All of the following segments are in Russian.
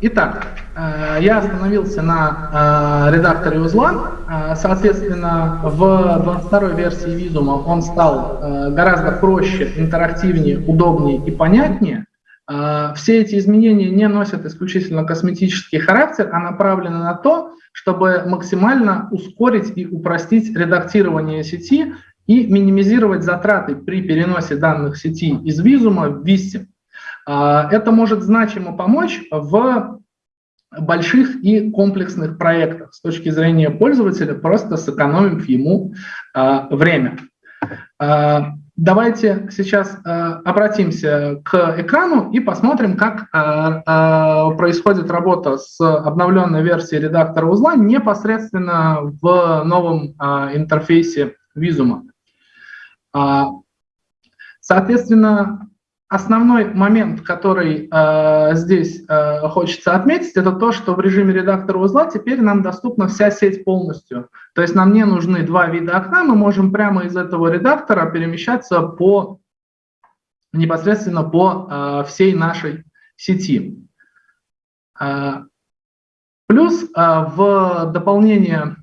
итак, э, я остановился на э, редакторе узла. Э, соответственно, в 22 версии визума он стал гораздо проще, интерактивнее, удобнее и понятнее. Все эти изменения не носят исключительно косметический характер, а направлены на то, чтобы максимально ускорить и упростить редактирование сети и минимизировать затраты при переносе данных сети из визума в Vista. А, это может значимо помочь в больших и комплексных проектах с точки зрения пользователя, просто сэкономив ему а, время. А, давайте сейчас обратимся к экрану и посмотрим, как происходит работа с обновленной версией редактора узла непосредственно в новом интерфейсе Visuum. Соответственно, Основной момент, который э, здесь э, хочется отметить, это то, что в режиме редактора узла теперь нам доступна вся сеть полностью. То есть нам не нужны два вида окна, мы можем прямо из этого редактора перемещаться по непосредственно по э, всей нашей сети. Э, плюс э, в дополнение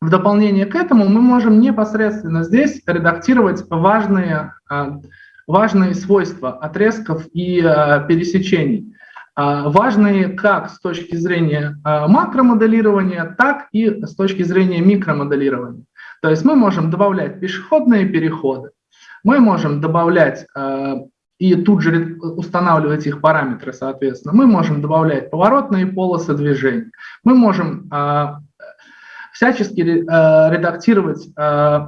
в дополнение к этому мы можем непосредственно здесь редактировать важные э, важные свойства отрезков и э, пересечений. Э, важные как с точки зрения э, макромоделирования, так и с точки зрения микромоделирования. То есть мы можем добавлять пешеходные переходы, мы можем добавлять э, и тут же устанавливать их параметры, соответственно. Мы можем добавлять поворотные полосы движения, мы можем э, всячески э, редактировать э,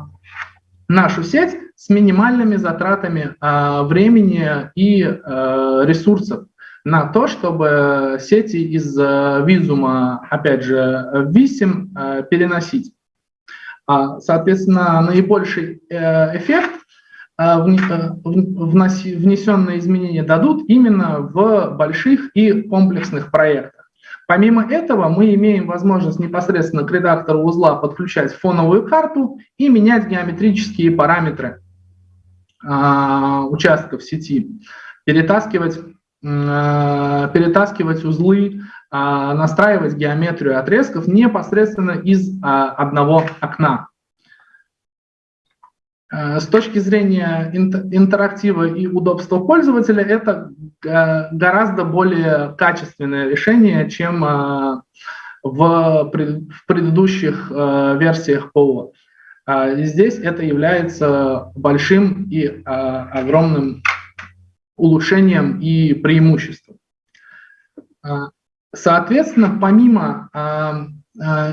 нашу сеть с минимальными затратами э, времени и э, ресурсов на то, чтобы сети из э, визума, опять же, в висим э, переносить. А, соответственно, наибольший э, эффект э, внесенные изменения дадут именно в больших и комплексных проектах. Помимо этого, мы имеем возможность непосредственно к редактору узла подключать фоновую карту и менять геометрические параметры э, участков сети, перетаскивать, э, перетаскивать узлы, э, настраивать геометрию отрезков непосредственно из одного окна. С точки зрения интерактива и удобства пользователя, это гораздо более качественное решение, чем в предыдущих версиях ПО. Здесь это является большим и огромным улучшением и преимуществом. Соответственно, помимо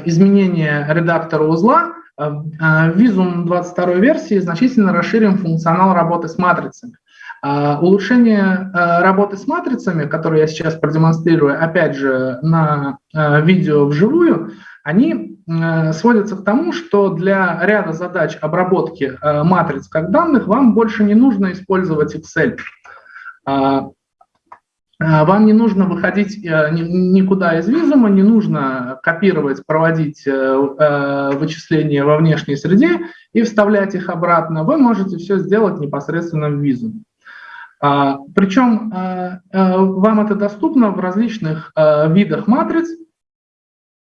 изменения редактора узла, в Visum 22 версии значительно расширим функционал работы с матрицами. Улучшение работы с матрицами, которые я сейчас продемонстрирую, опять же, на видео вживую, они сводятся к тому, что для ряда задач обработки матриц как данных вам больше не нужно использовать Excel. А, вам не нужно выходить э, никуда из визума, не нужно копировать, проводить э, э, вычисления во внешней среде и вставлять их обратно. Вы можете все сделать непосредственно в визуме. А, Причем вам это доступно в различных видах матриц,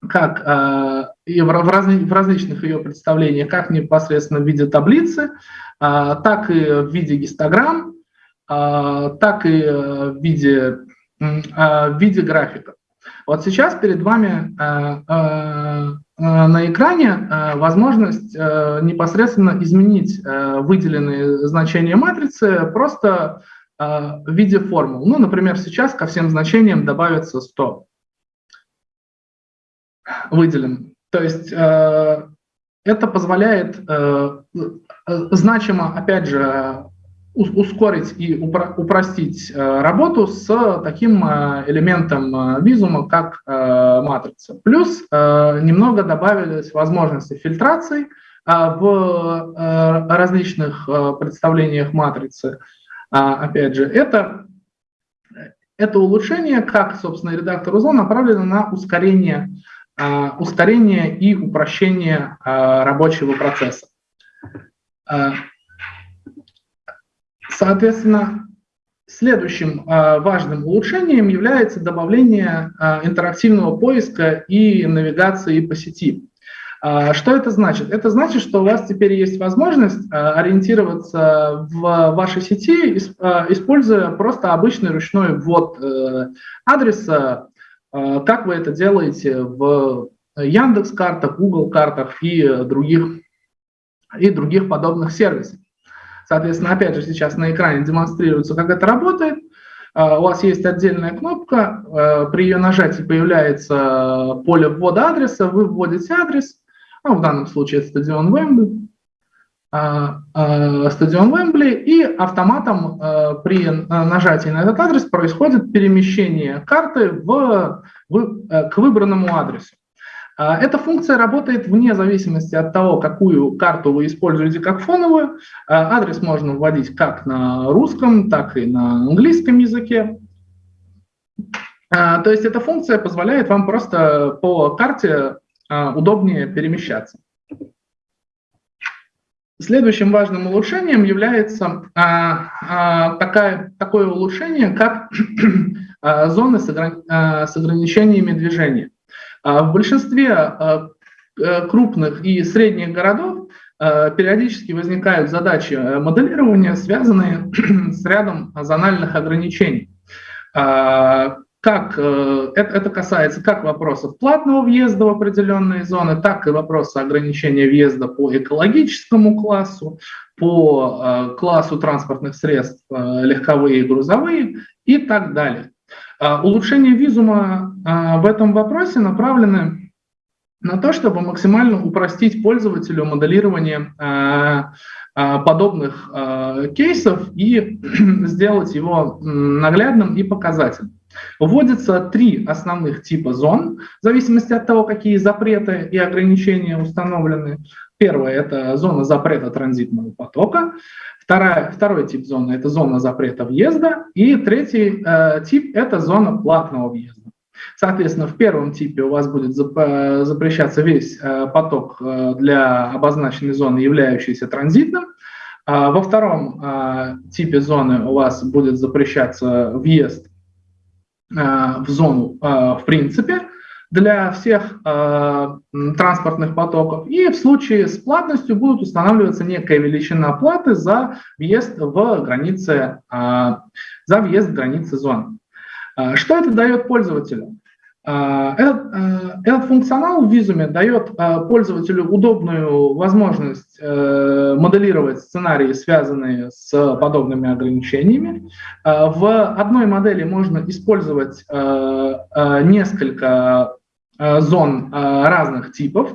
как и в, разли, в различных ее представлениях, как непосредственно в виде таблицы, так и в виде гистограмм, а, так и э, в виде, а, в виде графика. Вот сейчас перед вами э, э, на экране возможность непосредственно изменить выделенные значения матрицы просто в виде формул. Ну, например, сейчас ко всем значениям добавится 100 выделен. То есть это позволяет значимо, опять же, ускорить и упростить э, работу с таким э, элементом э, визума, как матрица. Плюс немного добавились возможности фильтрации в различных представлениях матрицы. Опять же, это, это улучшение, как, собственно, редактор узла, направлено на ускорение, ускорение и упрощение рабочего процесса. Соответственно, Следующим важным улучшением является добавление интерактивного поиска и навигации по сети. Что это значит? Это значит, что у вас теперь есть возможность ориентироваться в вашей сети, используя просто обычный ручной ввод э, адреса, как вы это делаете в Яндекс картах, Google картах и других, и других подобных сервисов. Соответственно, опять же, сейчас на экране демонстрируется, как это работает. А, у вас есть отдельная кнопка, а, при ее нажатии появляется поле ввода адреса, вы вводите адрес, ну, в данном случае стадион Вембли, а, стадион Вембли, и автоматом при нажатии на этот адрес происходит перемещение карты в, в, к выбранному адресу. Эта функция работает вне зависимости от того, какую карту вы используете как фоновую. Адрес можно вводить как на русском, так и на английском языке. То есть эта функция позволяет вам просто по карте удобнее перемещаться. Следующим важным улучшением является такая, такое улучшение, как зоны с ограничениями движения. А в большинстве а, э, крупных и средних городов а, периодически возникают задачи э, моделирования, связанные с рядом зональных ограничений. Как, э, это касается как вопросов платного въезда в определенные зоны, так и вопроса ограничения въезда по экологическому классу, по классу транспортных средств легковые и грузовые и так далее. А, улучшение визума в этом вопросе направлены на то, чтобы максимально упростить пользователю моделирование подобных кейсов и сделать его наглядным и показательным. Вводится три основных типа зон, в зависимости от того, какие запреты и ограничения установлены. Первое – это зона запрета транзитного потока. Вторая, второй тип зоны – это зона запрета въезда. И третий э, тип – это зона платного въезда. Соответственно, в первом типе у вас будет э, запрещаться весь э, поток э, для обозначенной зоны, являющейся транзитным. А во втором типе зоны у вас будет запрещаться въезд в зону в принципе для всех э, транспортных потоков. И в случае с платностью будут устанавливаться некая величина платы за въезд в границы, э, за въезд в границы зоны. Э, что это дает пользователю? Этот, этот функционал в визуме дает пользователю удобную возможность моделировать сценарии, связанные с подобными ограничениями. В одной модели можно использовать несколько Э, зон э, разных типов.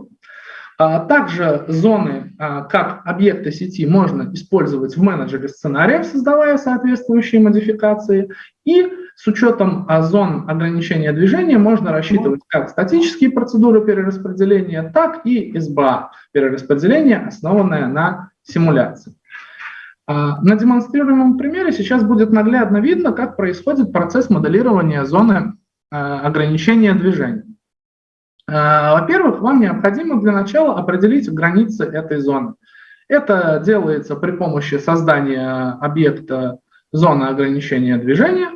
А также зоны, э, как объекты сети, можно использовать в менеджере сценариев, создавая соответствующие модификации. И с учетом зон ограничения движения можно рассчитывать как статические процедуры перераспределения, так и СБА перераспределения, основанное на симуляции. На демонстрируемом примере сейчас будет наглядно видно, как происходит процесс моделирования зоны ограничения движения. Во-первых, вам необходимо для начала определить границы этой зоны. Это делается при помощи создания объекта зоны ограничения движения.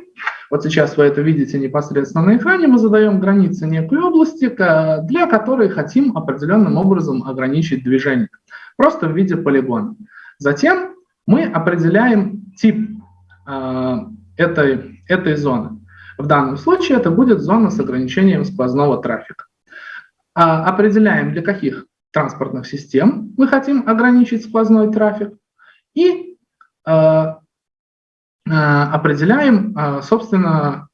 Вот сейчас вы это видите непосредственно на экране. Мы задаем границы некой области, для которой хотим определенным образом ограничить движение. Просто в виде полигона. Затем мы определяем тип э, этой, этой зоны. В данном случае это будет зона с ограничением сквозного трафика. А, определяем, для каких транспортных систем мы хотим ограничить сквозной трафик, и а, определяем, собственно,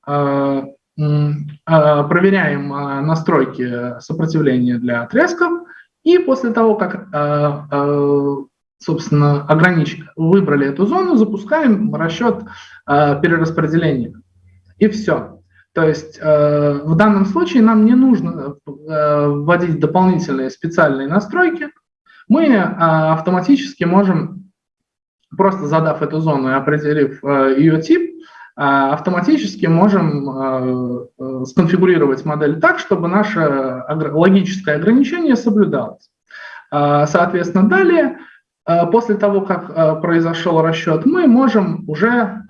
проверяем настройки сопротивления для отрезков, и после того, как, собственно, огранич... выбрали эту зону, запускаем расчет перераспределения. И все. То есть э, в данном случае нам не нужно э, вводить дополнительные специальные настройки. Мы э, автоматически можем, просто задав эту зону и определив э, ее тип, э, автоматически можем э, сконфигурировать модель так, чтобы наше логическое ограничение соблюдалось. Соответственно, далее после того, как произошел расчет, мы можем уже,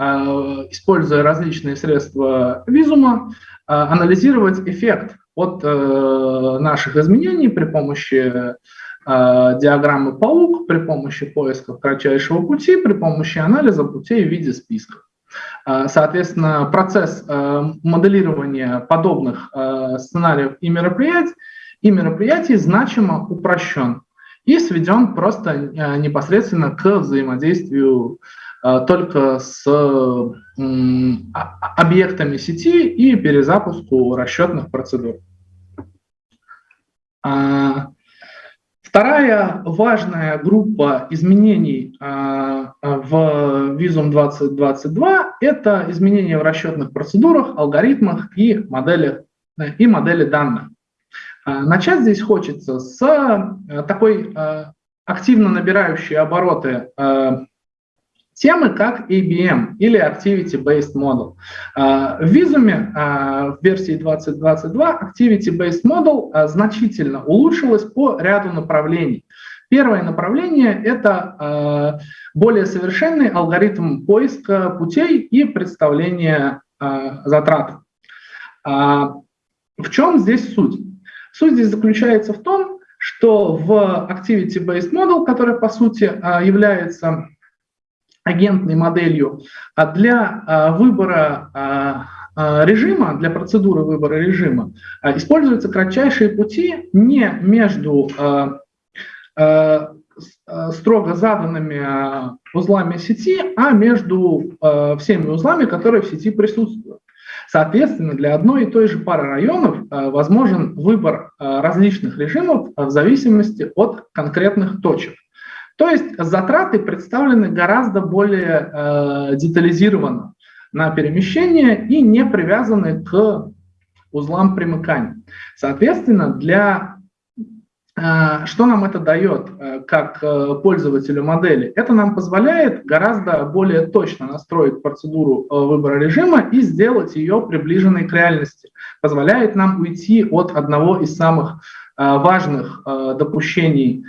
используя различные средства визума, анализировать эффект от наших изменений при помощи диаграммы паук, при помощи поиска кратчайшего пути, при помощи анализа путей в виде списков. Соответственно, процесс моделирования подобных сценариев и мероприятий, и мероприятий значимо упрощен и сведен просто э, непосредственно к взаимодействию э, только с объектами сети и перезапуску расчетных процедур. А, вторая важная группа изменений а, в Visum 2022 – это изменения в расчетных процедурах, алгоритмах и моделях, и модели данных. А, начать здесь хочется с э, такой э, активно набирающей обороты э, темы, как ABM или Activity Based Model. В Visume в версии 2022 Activity Based Model значительно улучшилась по ряду направлений. Первое направление – это более совершенный алгоритм поиска путей и представления затрат. В чем здесь суть? Суть здесь заключается в том, что в Activity-Based Model, который по сути а, является агентной моделью, а для а, выбора режима, для процедуры выбора режима, используются кратчайшие пути не между строго заданными узлами сети, а между всеми узлами, которые в сети присутствуют. Соответственно, для одной и той же пары районов возможен выбор различных режимов в зависимости от конкретных точек. То есть затраты представлены гораздо более детализированно на перемещение и не привязаны к узлам примыкания. Соответственно, для а, что нам это дает э, как э, пользователю модели? Это нам позволяет гораздо более точно настроить процедуру э, выбора режима и сделать ее приближенной к реальности. Позволяет нам уйти от одного из самых важных допущений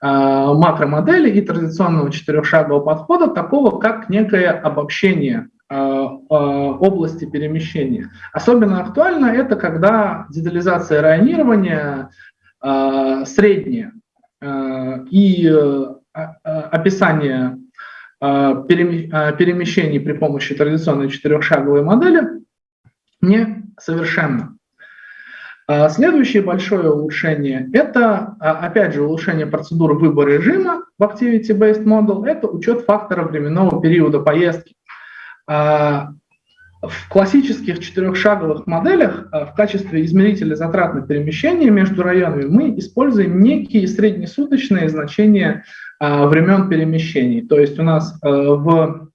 макромодели и традиционного четырехшагового подхода, такого как некое обобщение области перемещения. Особенно актуально это, когда детализация районирования Э, среднее э, и э, описание перемещений при помощи традиционной четырехшаговой модели несовершенно. Следующее большое улучшение – это, опять же, улучшение процедуры выбора режима в Activity-Based Model, это учет фактора временного периода поездки. В классических четырехшаговых моделях в качестве измерителя затрат на перемещение между районами мы используем некие среднесуточные значения времен перемещений. То есть у нас в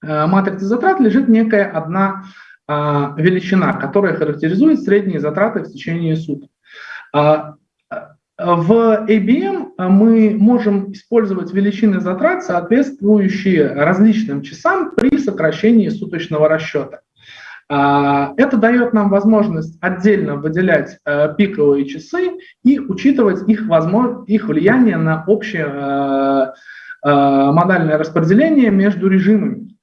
матрице затрат лежит некая одна величина, которая характеризует средние затраты в течение суток. В ABM мы можем использовать величины затрат, соответствующие различным часам при сокращении суточного расчета. А, это дает нам возможность отдельно выделять пиковые часы и учитывать их, возможно, их влияние на общее модальное распределение между режимами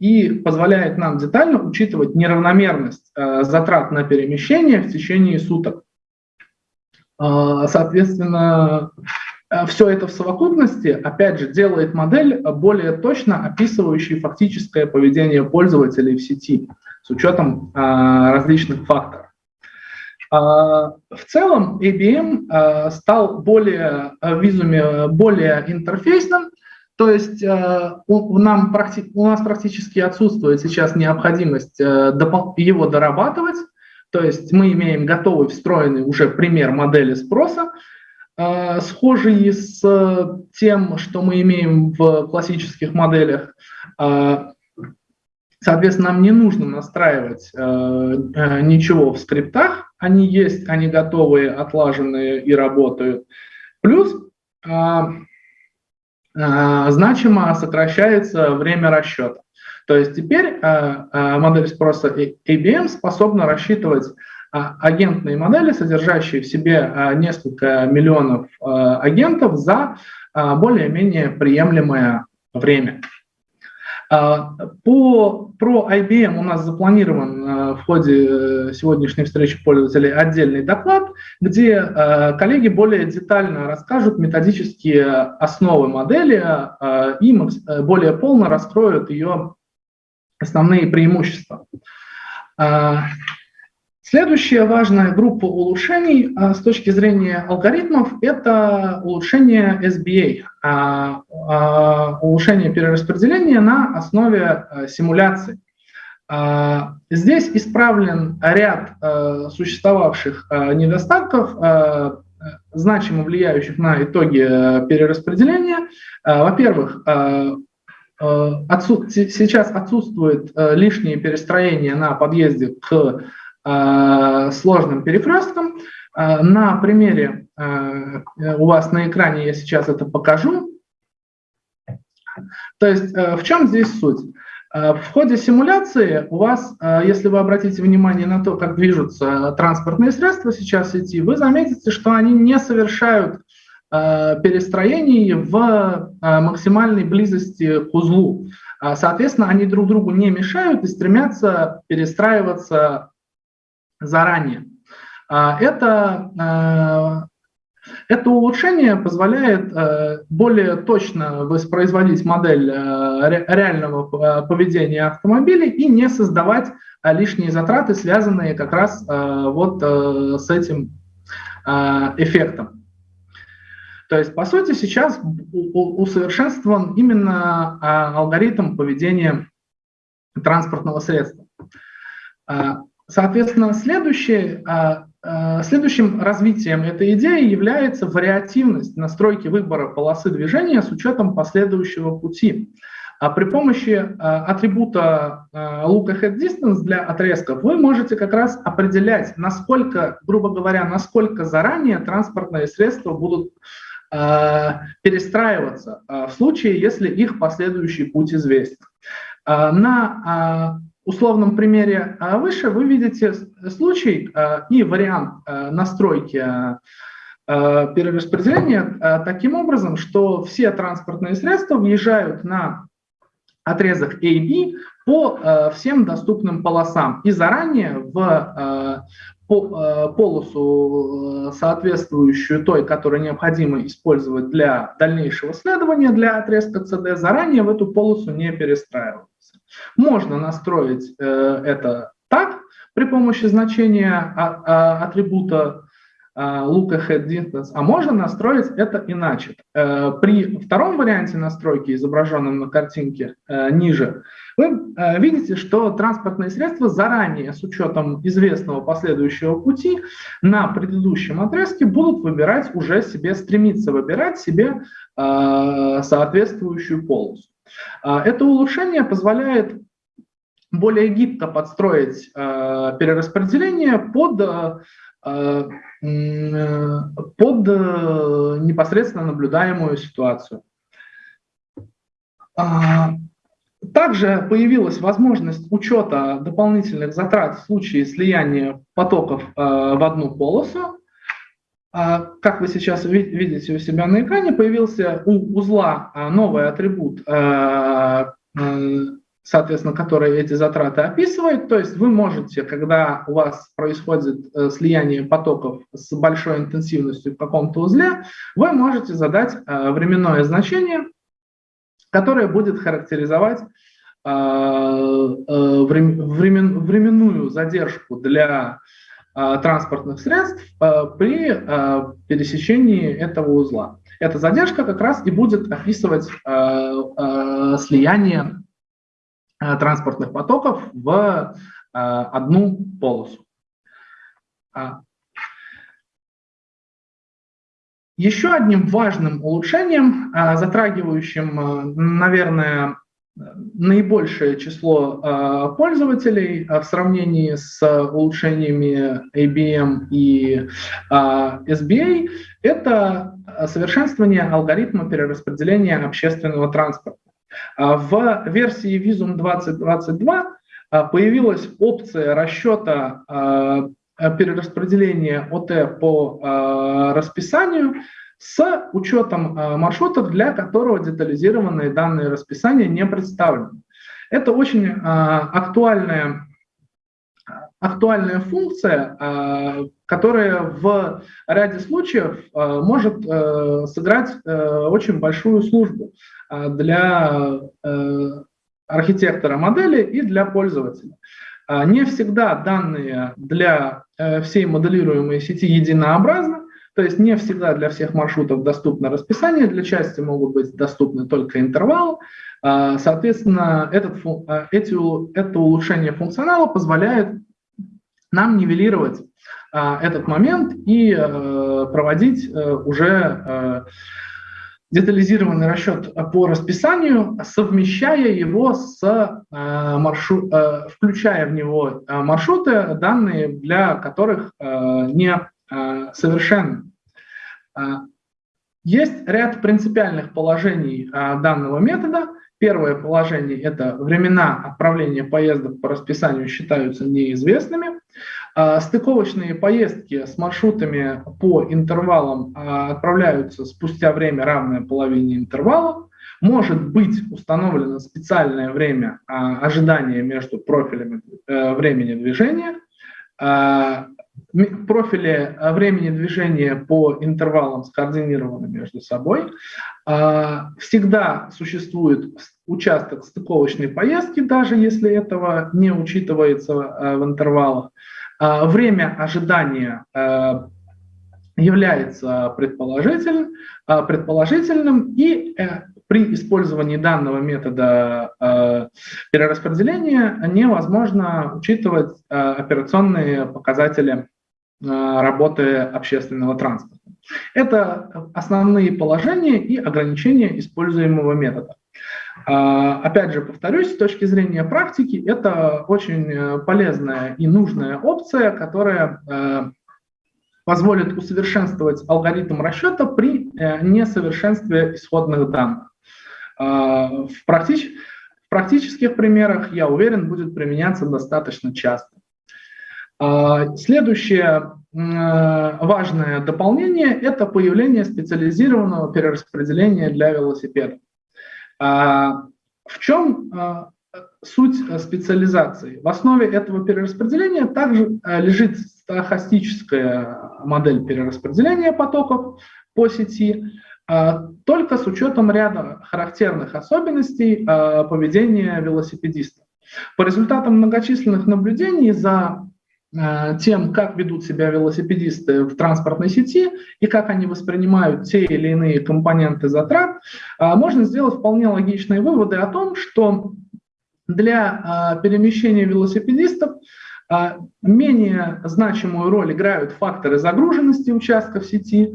и позволяет нам детально учитывать неравномерность затрат на перемещение в течение суток. А, соответственно, э, все это в совокупности, опять же, делает модель более точно описывающей фактическое поведение пользователей в сети с учетом различных факторов. В целом ABM стал более, в визуме более интерфейсным, то есть у, нам, у нас практически отсутствует сейчас необходимость э, его дорабатывать, то есть мы имеем готовый встроенный уже пример модели спроса, э, схожий с тем, что мы имеем в классических моделях. Э, соответственно, нам не нужно настраивать э, ничего в скриптах, они есть, они готовые, отлаженные и работают. Плюс значимо сокращается время расчета. То есть теперь э, э, модель спроса ABM способна рассчитывать э, агентные модели, содержащие в себе несколько миллионов агентов за более-менее приемлемое время. По, про IBM у нас запланирован в ходе сегодняшней встречи пользователей отдельный доклад, где коллеги более детально расскажут методические основы модели и более полно раскроют ее основные преимущества. Следующая важная группа улучшений а, с точки зрения алгоритмов – это улучшение SBA, а, а, улучшение перераспределения на основе симуляций. Здесь исправлен ряд существовавших недостатков, значимо влияющих на итоги перераспределения. Во-первых, сейчас отсутствует лишнее перестроение на подъезде к сложным перекрестком. Э, на примере э, у вас на экране я сейчас это покажу. То есть в чем здесь суть? В ходе симуляции у вас, если вы обратите внимание на то, как движутся транспортные средства сейчас в сети, вы заметите, что они не совершают перестроений в максимальной близости к узлу. Соответственно, они друг другу не мешают и стремятся перестраиваться заранее. А, это, а, это улучшение позволяет а, более точно воспроизводить модель реального поведения автомобиля и не создавать лишние затраты, связанные как раз вот с этим эффектом. То есть, по сути, сейчас усовершенствован именно алгоритм поведения транспортного средства. Соответственно, следующее, а, а, следующим развитием этой идеи является вариативность настройки выбора полосы движения с учетом последующего пути. А при помощи атрибута look ahead distance для отрезков вы можете как раз определять, насколько, грубо говоря, насколько заранее транспортные средства будут перестраиваться в случае, если их последующий путь известен. На условном примере а, выше вы видите случай а, и вариант а, настройки перераспределения таким образом, что все транспортные средства въезжают на отрезок AB по всем доступным полосам. И заранее в полосу, соответствующую той, которую необходимо использовать для дальнейшего следования для отрезка CD, заранее в эту полосу не перестраивают. Можно настроить э, это так при помощи значения а, а, атрибута а, look ahead distance, а можно настроить это иначе. Э, при втором варианте настройки, изображенном на картинке э, ниже, вы видите, что транспортные средства заранее, с учетом известного последующего пути, на предыдущем отрезке будут выбирать уже себе, стремиться выбирать себе соответствующую полосу. А, это улучшение позволяет более гибко подстроить а, перераспределение под, а, под непосредственно наблюдаемую ситуацию. Также появилась возможность учета дополнительных затрат в случае слияния потоков в одну полосу. А, как вы сейчас видите у себя на экране, появился у узла а, новый атрибут, а, соответственно, который эти затраты описывает. То есть вы можете, когда у вас происходит э, слияние потоков с большой интенсивностью в каком-то узле, вы можете задать временное значение, которое будет характеризовать э, временную задержку для транспортных средств э, при э, пересечении этого узла. Эта задержка как раз и будет описывать слияние транспортных потоков в одну полосу. А. Еще одним важным улучшением, затрагивающим, наверное, наибольшее число э, пользователей э, в сравнении с улучшениями ABM и э, SBA – это совершенствование алгоритма перераспределения общественного транспорта. В версии Visum 2022 появилась опция расчета перераспределения ОТ по расписанию, с учетом маршрутов, для которого детализированные данные расписания не представлены. Это очень актуальная актуальная функция, которая в ряде случаев может сыграть очень большую службу для архитектора модели и для пользователя. Не всегда данные для э, всей моделируемой сети единообразны, то есть не всегда для всех маршрутов доступно расписание, для части могут быть доступны только интервалы. А, соответственно, этот, а, эти, это улучшение функционала позволяет нам нивелировать этот момент и проводить э, уже детализированный расчет по расписанию, совмещая его с э, включая в него маршруты, данные для которых не совершенны. Есть ряд принципиальных положений данного метода. Первое положение – это времена отправления поездок по расписанию считаются неизвестными. А, стыковочные поездки с маршрутами по интервалам а, отправляются спустя время, равное половине интервала. Может быть установлено специальное время а, ожидания между профилями э, времени движения. Профили времени движения по интервалам скоординированы между собой. Всегда существует участок стыковочной поездки, даже если этого не учитывается в интервалах. А, время ожидания является предположительным, а, предположительным и э, при использовании данного метода перераспределения невозможно учитывать операционные показатели работы общественного транспорта. Это основные положения и ограничения используемого метода. А, опять же, повторюсь, с точки зрения практики, это очень э, полезная и нужная опция, которая э, позволит усовершенствовать алгоритм расчета при э, несовершенстве исходных данных. А, в практических примерах, я уверен, будет применяться достаточно часто. А, следующее важное дополнение – это появление специализированного перераспределения для велосипеда. А, в чем а, суть специализации? В основе этого перераспределения также а, лежит стохастическая модель перераспределения потоков по сети, только с учетом ряда характерных особенностей поведения велосипедиста. По результатам многочисленных наблюдений за Э, тем, как ведут себя велосипедисты в транспортной сети и как они воспринимают те или иные компоненты затрат, э, можно сделать вполне логичные выводы о том, что для э, перемещения велосипедистов менее значимую роль играют факторы загруженности участков сети,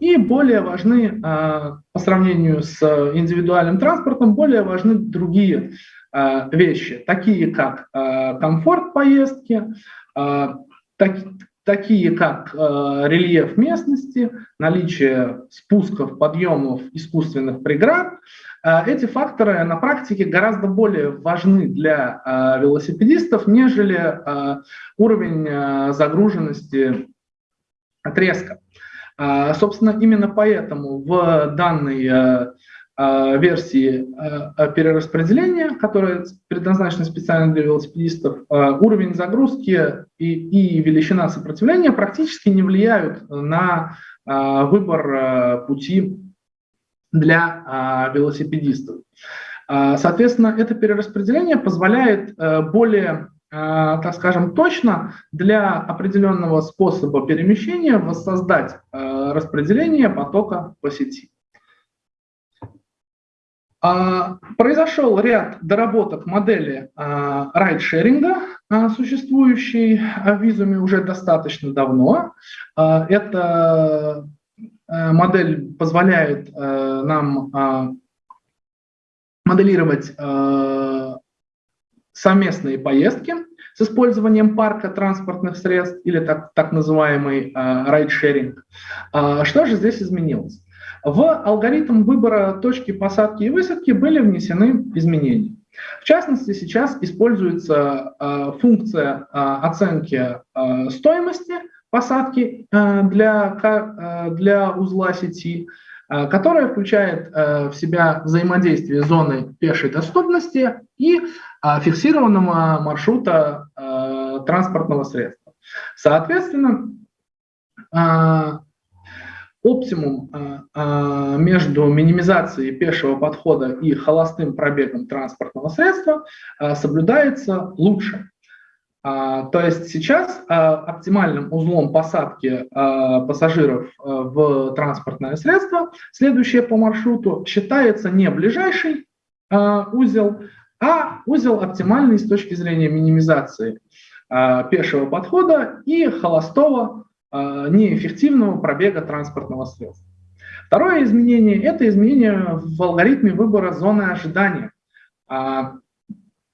и более важны, по сравнению с индивидуальным транспортом, более важны другие Э, вещи, такие как э, комфорт поездки, э, так, такие как рельеф местности, наличие спусков, подъемов, искусственных преград. Эти факторы на практике гораздо более важны для велосипедистов, нежели уровень загруженности отрезка. Собственно, именно поэтому в данной Э, версии э, перераспределения, которая предназначена специально для велосипедистов, э, уровень загрузки и, и величина сопротивления практически не влияют на выбор пути для велосипедистов. Соответственно, это перераспределение позволяет более, так скажем, точно для определенного способа перемещения воссоздать распределение потока по сети. А, произошел ряд доработок модели а, райдшеринга, а, существующей в Визуме уже достаточно давно. Эта модель позволяет нам моделировать совместные поездки с использованием парка транспортных средств или так, так называемый райдшеринг. Что же здесь изменилось? В алгоритм выбора точки посадки и высадки были внесены изменения. В частности, сейчас используется э, функция э, оценки э, стоимости посадки для, для узла сети, которая включает в себя взаимодействие зоны пешей доступности и фиксированного маршрута транспортного средства. Соответственно, оптимум а, а, между минимизацией пешего подхода и холостым пробегом транспортного средства а, соблюдается лучше. То есть сейчас оптимальным узлом посадки пассажиров в транспортное средство, следующее по маршруту, считается не ближайший узел, а узел оптимальный с точки зрения минимизации пешего подхода и холостого неэффективного пробега транспортного средства. Второе изменение – это изменение в алгоритме выбора зоны ожидания а,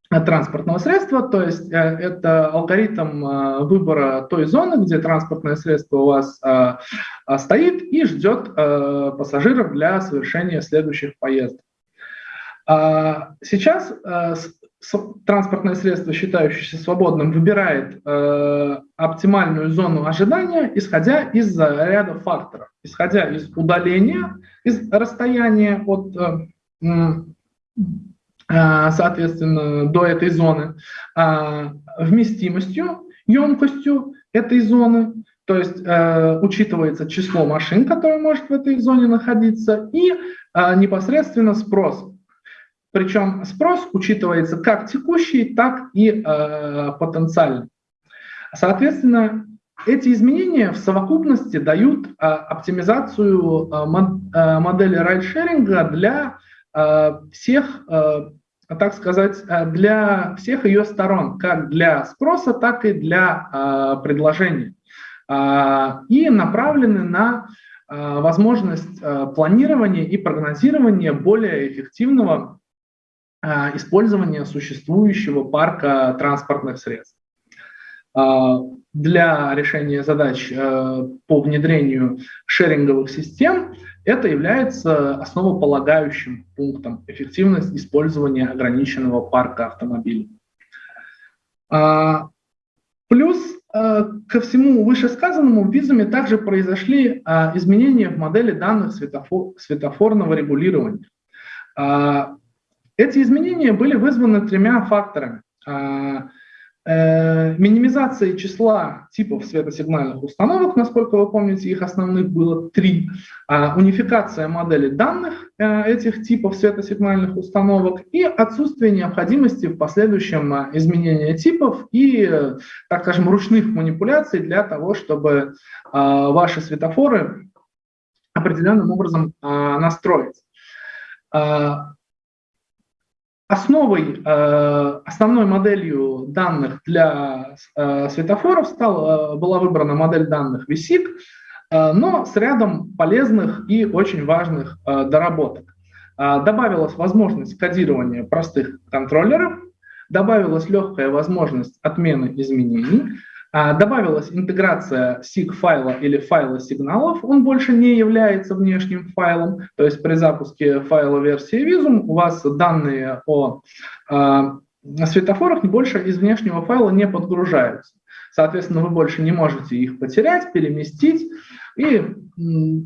транспортного средства, то есть э, это алгоритм выбора той зоны, где транспортное средство у вас стоит и ждет пассажиров для совершения следующих поездок. Сейчас транспортное средство, считающееся свободным, выбирает э, оптимальную зону ожидания, исходя из ряда факторов, исходя из удаления, из расстояния от, э, э, соответственно, до этой зоны, э, вместимостью, емкостью этой зоны, то есть э, учитывается число машин, которые может в этой зоне находиться, и э, непосредственно спрос причем спрос учитывается как текущий, так и э, потенциальный. Соответственно, эти изменения в совокупности дают э, оптимизацию э, э, модели райдшеринга для э, всех, э, так сказать, э, для всех ее сторон, как для спроса, так и для э, предложения. Э, и направлены на э, возможность планирования и прогнозирования более эффективного использования существующего парка транспортных средств. А, для решения задач а, по внедрению шеринговых систем это является основополагающим пунктом эффективность использования ограниченного парка автомобилей. Плюс ко всему вышесказанному в визуме также произошли изменения в модели данных светофор, светофорного регулирования. Эти изменения были вызваны тремя факторами. А, э, минимизацией числа типов светосигнальных установок, насколько вы помните, их основных было три. А, унификация модели данных э, этих типов светосигнальных установок и отсутствие необходимости в последующем а, изменении типов и, так скажем, ручных манипуляций для того, чтобы ваши светофоры определенным образом настроить. Основой, э, основной моделью данных для э, светофоров стал, э, была выбрана модель данных VSIC, но с рядом полезных и очень важных доработок. Добавилась возможность кодирования простых контроллеров, добавилась легкая возможность отмены изменений, добавилась интеграция SIG-файла или файла сигналов, он больше не является внешним файлом, то есть при запуске файла версии Visum у вас данные о а, светофорах больше из внешнего файла не подгружаются. Соответственно, вы больше не можете их потерять, переместить, и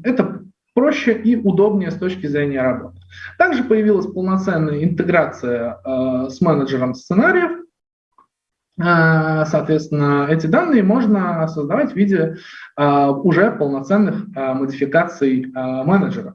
это проще и удобнее с точки зрения работы. Также появилась полноценная интеграция э, с менеджером сценариев, а, соответственно, эти данные можно создавать в виде а, уже полноценных а, модификаций менеджера.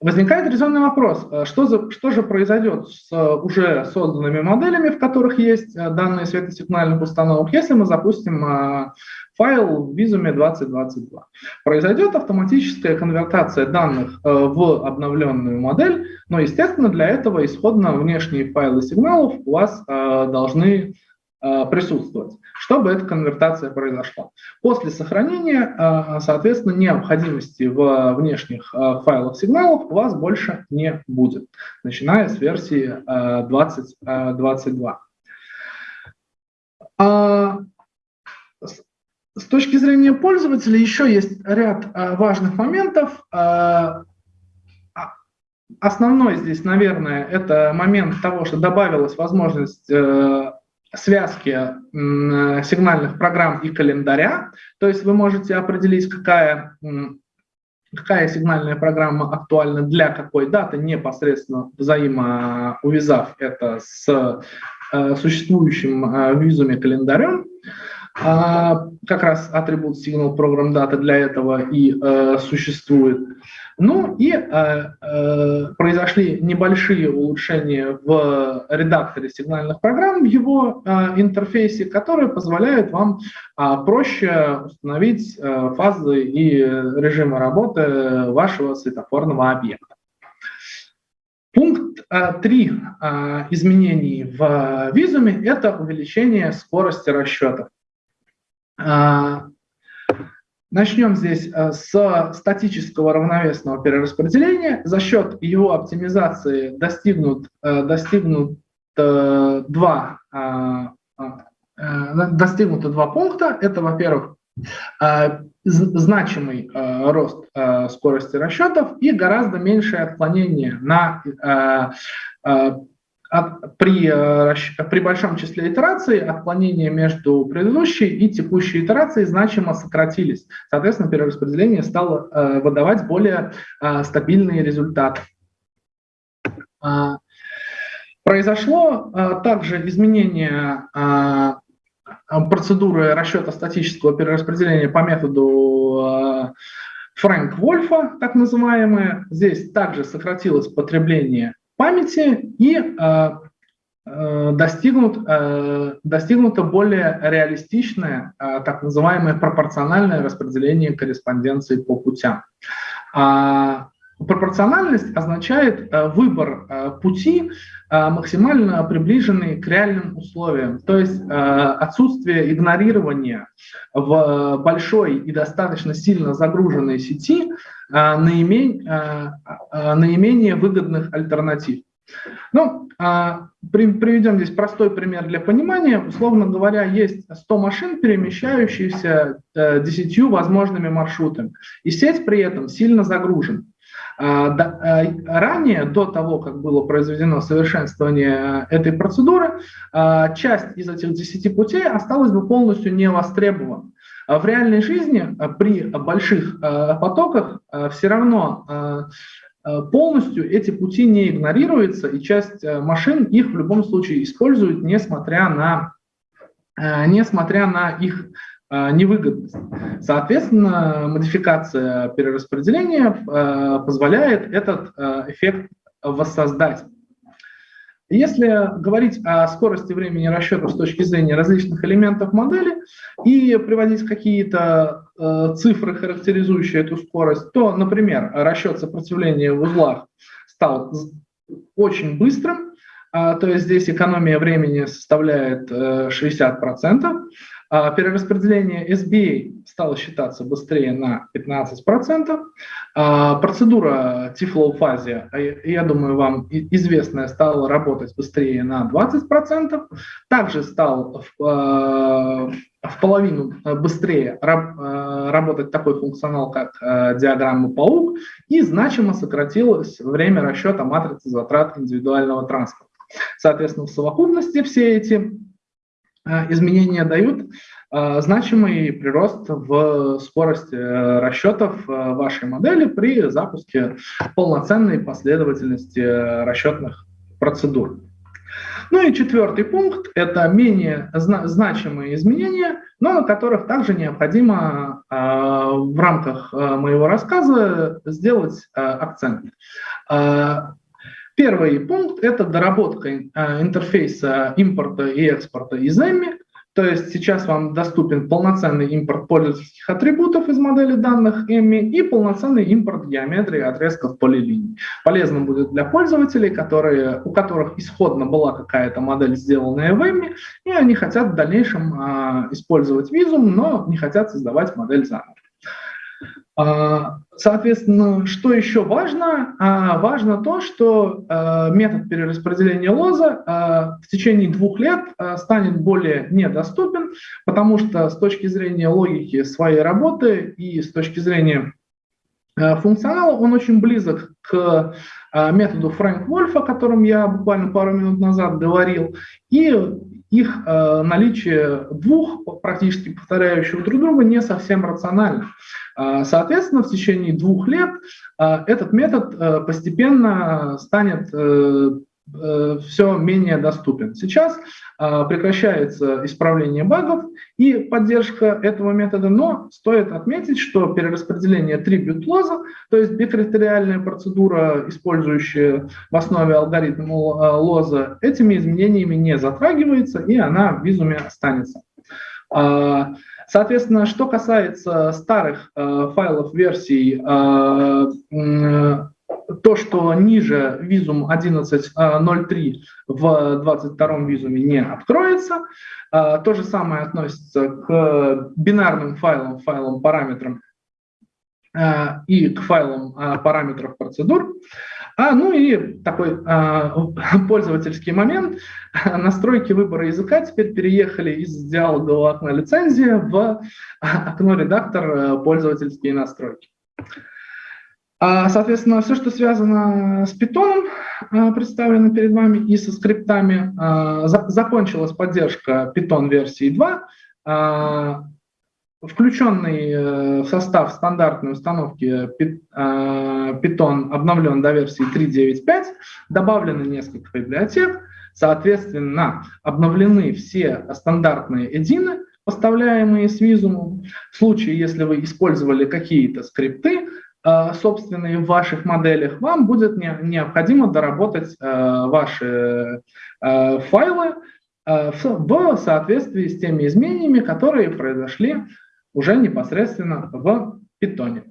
Возникает резонный вопрос, что, за, что же произойдет с уже созданными моделями, в которых есть данные светосигнальных установок, если мы запустим файл в Visume 2022. Произойдет автоматическая конвертация данных э, в обновленную модель, но, естественно, для этого исходно внешние файлы сигналов у вас э, должны э, присутствовать, чтобы эта конвертация произошла. После сохранения, соответственно, необходимости в внешних файлах сигналов у вас больше не будет, начиная с версии 2022. С точки зрения пользователя еще есть ряд э, важных моментов. Э, а, основной здесь, наверное, это момент того, что добавилась возможность э, связки сигнальных программ и календаря. То есть вы можете определить, какая, какая сигнальная программа актуальна для какой даты, непосредственно взаимоувязав это с э, существующим э, визуме календарем. А, как раз атрибут signal program data для этого и э, существует. Ну и э, э, произошли небольшие улучшения в редакторе сигнальных программ, в его э, интерфейсе, которые позволяют вам э, проще установить э, фазы и режимы работы вашего светофорного объекта. Пункт 3 э, э, изменений в визуме – это увеличение скорости расчетов. Э, Начнем здесь э, с статического равновесного перераспределения. За счет его оптимизации достигнут, э, достигнут э, два, достигнуто два пункта. Это, во-первых, значимый рост скорости расчетов и гораздо меньшее отклонение на при, э, при большом числе итераций отклонения между предыдущей и текущей итерацией значимо сократились. Соответственно, перераспределение стало э, выдавать более э, стабильные результаты. Э, произошло также изменение процедуры расчета статического перераспределения по методу Фрэнк Вольфа, так называемое. Здесь также сократилось потребление памяти и э, э, достигнут, э, достигнуто более реалистичное, так называемое пропорциональное распределение корреспонденции по путям. Пропорциональность означает выбор пути, максимально приближенный к реальным условиям, то есть отсутствие игнорирования в большой и достаточно сильно загруженной сети наименее выгодных альтернатив. Ну, приведем здесь простой пример для понимания. Условно говоря, есть 100 машин, перемещающихся 10 возможными маршрутами, и сеть при этом сильно загружена. А, а, ранее, до того, как было произведено совершенствование этой процедуры, а, часть из этих 10 путей осталась бы полностью не востребована. В реальной жизни при больших потоках все равно полностью эти пути не игнорируются, и часть машин их в любом случае используют, несмотря на, несмотря на их Э, невыгодность. Соответственно, модификация перераспределения э, позволяет этот э, эффект воссоздать. Если говорить о скорости времени расчета с точки зрения различных элементов модели и приводить какие-то цифры, характеризующие эту скорость, то, например, расчет сопротивления в узлах стал очень быстрым, то есть здесь экономия времени составляет 60%, а, перераспределение SBA стало считаться быстрее на 15%. А, процедура T-Flow я думаю, вам известная, стала работать быстрее на 20%. Также стал в, а, в половину быстрее работать такой функционал, как диаграмма паук, и значимо сократилось время расчета матрицы затрат индивидуального транспорта. Соответственно, в совокупности все эти Э, изменения дают э, значимый прирост в скорости э, расчетов вашей модели при запуске полноценной последовательности расчетных процедур. Ну и четвертый пункт – это менее значимые изменения, но на которых также необходимо в рамках моего рассказа сделать акцент. Первый пункт – это доработка э, интерфейса импорта и экспорта из EMI. То есть сейчас вам доступен полноценный импорт пользовательских атрибутов из модели данных EMI и полноценный импорт геометрии отрезков полилиний. Полезным будет для пользователей, которые, у которых исходно была какая-то модель, сделанная в EMI, и они хотят в дальнейшем э, использовать визум, но не хотят создавать модель заново. А, соответственно, что еще важно? А, важно то, что а, метод перераспределения лоза в течение двух лет станет более недоступен, потому что с точки зрения логики своей работы и с точки зрения функционала, он очень близок к методу Фрэнк Вольфа, о котором я буквально пару минут назад говорил, и их наличие двух практически повторяющих друг друга не совсем рационально. Соответственно, в течение двух лет этот метод постепенно станет Э, все менее доступен. Сейчас э, прекращается исправление багов и поддержка этого метода, но стоит отметить, что перераспределение tribute лоза, то есть бикритериальная процедура, использующая в основе алгоритма э, лоза, этими изменениями не затрагивается, и она в визуме останется. Соответственно, что касается старых файлов версий то, что ниже визум 11.03 в 22 визуме не откроется. А, то же самое относится к бинарным файлам, файлам параметрам а, и к файлам а, параметров процедур. А, ну и такой а, пользовательский момент. Настройки выбора языка теперь переехали из диалогового окна лицензии в окно редактор пользовательские настройки. А, соответственно, все, что связано с питоном, а, представлено перед вами, и со скриптами, а, закончилась поддержка Python версии 2, включенный э, в состав стандартной установки Python обновлен до версии 3.9.5, добавлены несколько библиотек, соответственно, обновлены все стандартные эдины, поставляемые с Visuum. В случае, если вы использовали какие-то скрипты, собственные в ваших моделях, вам будет необходимо доработать э, ваши э, файлы в соответствии с теми изменениями, которые произошли уже непосредственно в питоне.